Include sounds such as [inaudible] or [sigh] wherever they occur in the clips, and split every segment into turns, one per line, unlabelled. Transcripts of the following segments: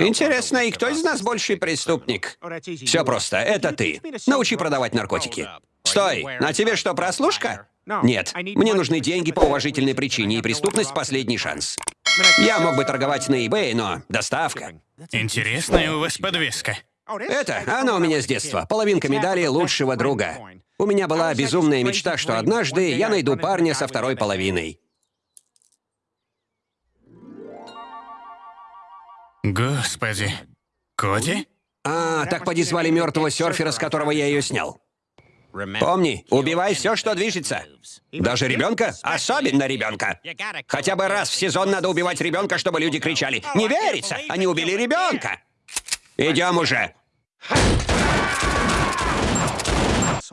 Интересно, и кто из нас больший преступник? Все просто, это ты. Научи продавать наркотики. Стой, на тебе что, прослушка? Нет, мне нужны деньги по уважительной причине, и преступность — последний шанс. Я мог бы торговать на eBay, но доставка.
Интересная у вас подвеска.
Это, она у меня с детства. Половинка медали лучшего друга. У меня была безумная мечта, что однажды я найду парня со второй половиной.
Господи. Коди?
А, так поди звали мертвого серфера, с которого я ее снял. Помни, убивай все, что движется. Даже ребенка? Особенно ребенка. Хотя бы раз в сезон надо убивать ребенка, чтобы люди кричали. Не верится! Они убили ребенка! Идем уже!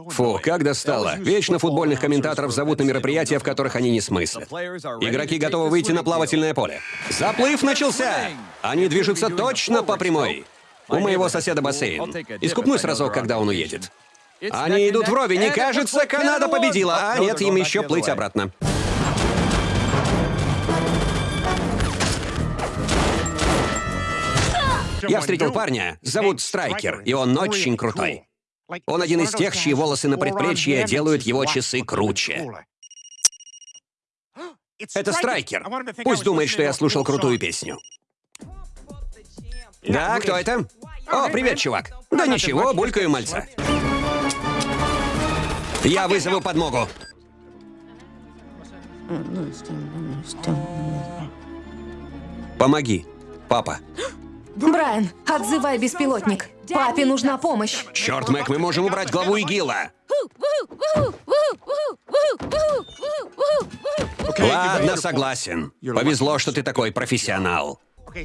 Фу, как достало. Вечно футбольных комментаторов зовут на мероприятия, в которых они не смыслят. Игроки готовы выйти на плавательное поле. Заплыв начался! Они движутся точно по прямой. У моего соседа бассейн. Искупнусь разок, когда он уедет. Они идут вровень, и кажется, Канада победила. А нет, им еще плыть обратно. Я встретил парня, зовут Страйкер, и он очень крутой. Он один из тех, чьи волосы на предплечье делают его часы круче. [gasps] Это Страйкер. Пусть думает, что я слушал крутую песню. Да, кто это? О, привет, чувак. Да ничего, булькаю мальца. Я вызову подмогу. Помоги, папа.
Брайан, отзывай беспилотник. Папе нужна помощь.
Черт, Мэг, мы можем убрать главу ИГИЛа. Ладно, согласен. Повезло, что ты такой профессионал.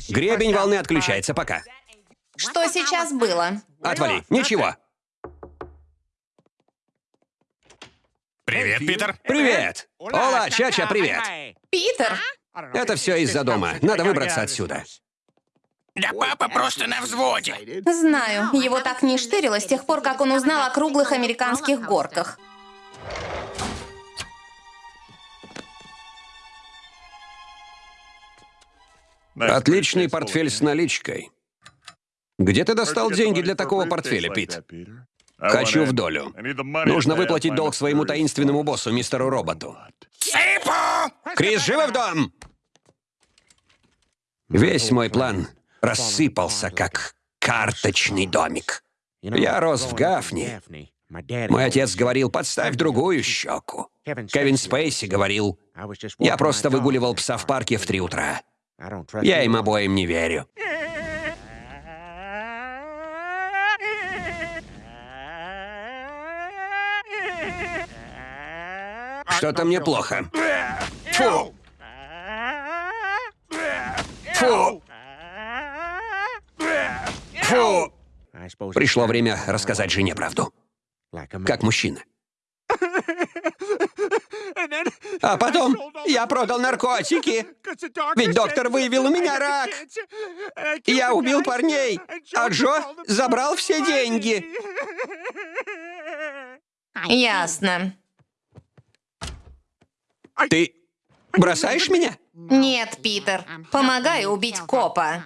Гребень волны отключается пока.
Что сейчас было?
Отвали. Ничего.
Привет, Питер.
Привет. Ола, Чача, привет.
Питер?
Это все из-за дома. Надо выбраться отсюда.
Да папа просто на взводе.
Знаю, его так не штырило с тех пор, как он узнал о круглых американских горках.
Отличный портфель с наличкой. Где ты достал деньги для такого портфеля, Пит? Хочу в долю. Нужно выплатить долг своему таинственному боссу, мистеру Роботу.
Сыпу!
Крис, живо в дом! Весь мой план рассыпался, как карточный домик. Я рос в Гафне. Мой отец говорил, подставь другую щеку. Кевин Спейси говорил, я просто выгуливал пса в парке в три утра. Я им обоим не верю. Что-то мне плохо. Фу! Фу! Фу! Пришло время рассказать жене правду. Как мужчина. А потом я продал наркотики. Ведь доктор выявил у меня рак. Я убил парней, а Джо забрал все деньги.
Ясно.
Ты бросаешь меня?
Нет, Питер. Помогаю убить копа.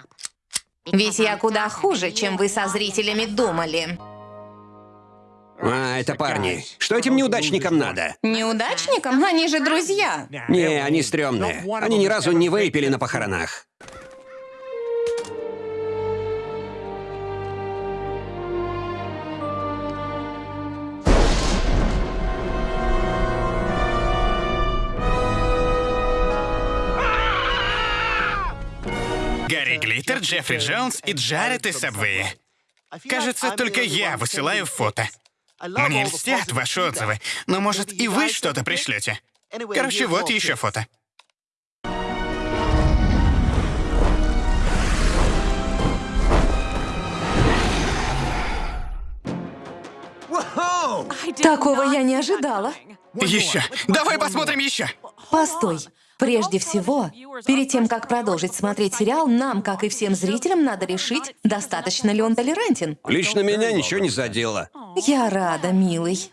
Ведь я куда хуже, чем вы со зрителями думали.
А, это парни. Что этим неудачникам надо?
Неудачникам? Они же друзья.
Не, они стрёмные. Они ни разу не выпили на похоронах.
Гарри Глиттер, Джеффри Джонс и Джаред из Сабвея. Кажется, только я высылаю фото. Мне льстят ваши отзывы, но, может, и вы что-то пришлете. Короче, вот еще фото.
Такого я не ожидала.
Еще. Давай посмотрим еще.
Постой. Прежде всего, перед тем, как продолжить смотреть сериал, нам, как и всем зрителям, надо решить, достаточно ли он толерантен.
Лично меня ничего не задело.
Я рада, милый.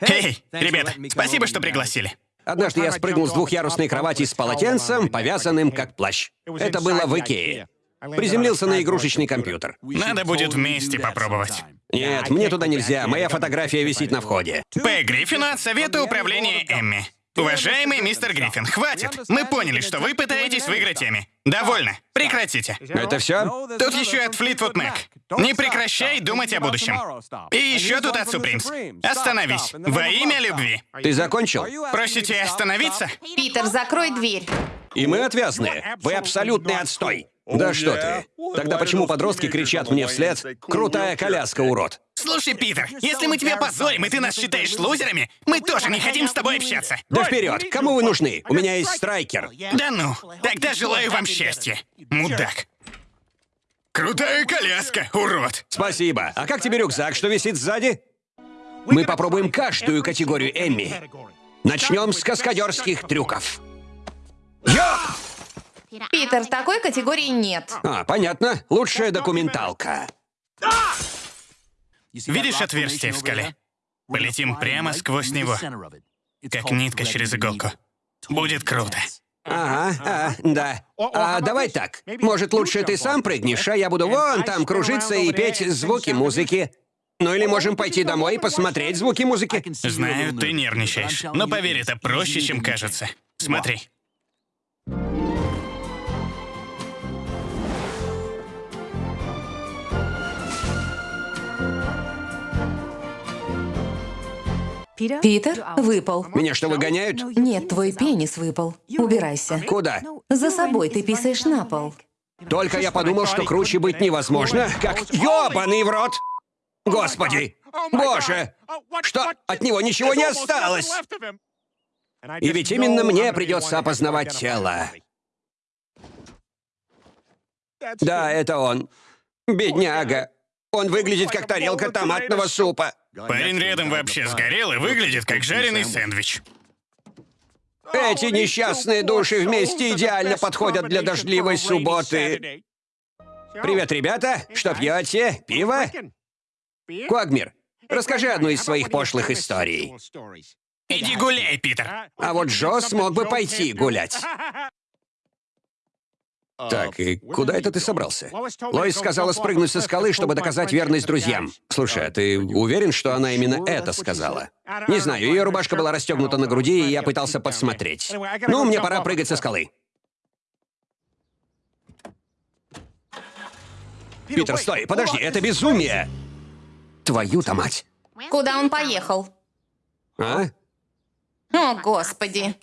Эй, ребята, спасибо, что пригласили.
Однажды я спрыгнул с двухъярусной кровати с полотенцем, повязанным как плащ. Это было в Икее. Приземлился на игрушечный компьютер.
Надо будет вместе попробовать.
Нет, мне туда нельзя, моя фотография висит на входе.
П. Гриффину от Совета управления Эмми. Уважаемый мистер Гриффин, хватит. Мы поняли, что вы пытаетесь выиграть Эмми. Довольно. Прекратите.
Это все?
Тут еще от Флитвуд Мэк. Не прекращай думать о будущем. И еще тут от Супримс. Остановись. Во имя любви.
Ты закончил?
Просите остановиться?
Питер, закрой дверь.
И мы отвязные. Вы абсолютный отстой. Да что ты. Тогда почему подростки кричат мне вслед «Крутая коляска, урод»?
Слушай, Питер, если мы тебя позорим, и ты нас считаешь лузерами, мы тоже не хотим с тобой общаться.
Да вперед! Кому вы нужны? У меня есть страйкер.
Да ну, тогда желаю вам счастья, мудак. Крутая коляска, урод.
Спасибо. А как тебе рюкзак, что висит сзади? Мы попробуем каждую категорию Эмми. Начнем с каскадерских трюков.
Питер, такой категории нет.
А, понятно. Лучшая документалка.
Видишь отверстие в скале? Полетим прямо сквозь него, как нитка через иголку. Будет круто.
Ага, а, да. А давай так. Может, лучше ты сам прыгнешь, а я буду вон там кружиться и петь звуки музыки. Ну или можем пойти домой и посмотреть звуки музыки.
Знаю, ты нервничаешь, но поверь, это проще, чем кажется. Смотри.
Питер, выпал.
Меня что, выгоняют?
Нет, твой пенис выпал. Убирайся.
Куда?
За собой ты писаешь на пол.
Только я подумал, что круче быть невозможно, как ёбаный в рот! Господи! Боже! Что? От него ничего не осталось! И ведь именно мне придется опознавать тело. Да, это он. Бедняга. Он выглядит как тарелка томатного супа.
Парень рядом вообще сгорел и выглядит как жареный сэндвич.
Эти несчастные души вместе идеально подходят для дождливой субботы. Привет, ребята. Что пьете? Пиво? Куагмир, расскажи одну из своих пошлых историй.
Иди гуляй, Питер.
А вот Джо смог бы пойти гулять. Так, и куда это ты собрался? Лоис сказала спрыгнуть со скалы, чтобы доказать верность друзьям. Слушай, а ты уверен, что она именно это сказала? Не знаю, ее рубашка была расстегнута на груди, и я пытался подсмотреть. Ну, мне пора прыгать со скалы. Питер, стой, подожди, это безумие! Твою-то мать!
Куда он поехал?
А?
О, господи.